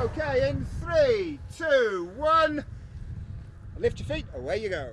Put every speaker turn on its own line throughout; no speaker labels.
Okay, in three, two, one. Lift your feet, away you go.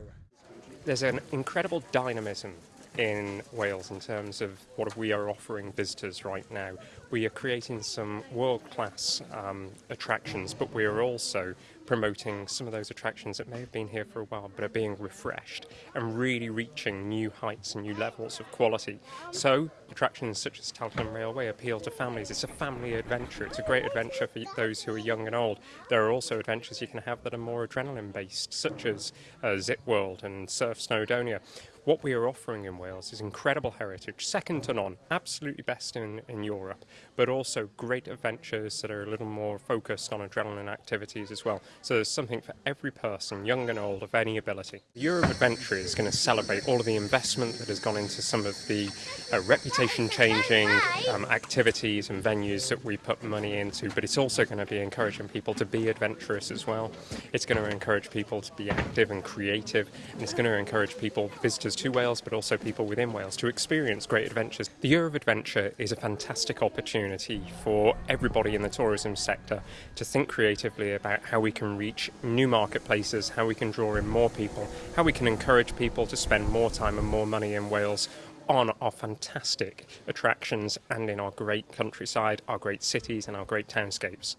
There's an incredible dynamism in Wales in terms of what we are offering visitors right now. We are creating some world-class um, attractions, but we are also promoting some of those attractions that may have been here for a while but are being refreshed and really reaching new heights and new levels of quality. So attractions such as Talcon Railway appeal to families. It's a family adventure. It's a great adventure for those who are young and old. There are also adventures you can have that are more adrenaline based, such as uh, Zip World and Surf Snowdonia. What we are offering in Wales is incredible heritage, second to none, absolutely best in, in Europe, but also great adventures that are a little more focused on adrenaline activities as well. So there's something for every person, young and old, of any ability. The Year of Adventure is going to celebrate all of the investment that has gone into some of the uh, reputation changing um, activities and venues that we put money into, but it's also going to be encouraging people to be adventurous as well. It's going to encourage people to be active and creative, and it's going to encourage people, visitors to Wales, but also people within Wales, to experience great adventures. The Year of Adventure is a fantastic opportunity for everybody in the tourism sector to think creatively about how we can reach new marketplaces, how we can draw in more people, how we can encourage people to spend more time and more money in Wales on our fantastic attractions and in our great countryside, our great cities and our great townscapes.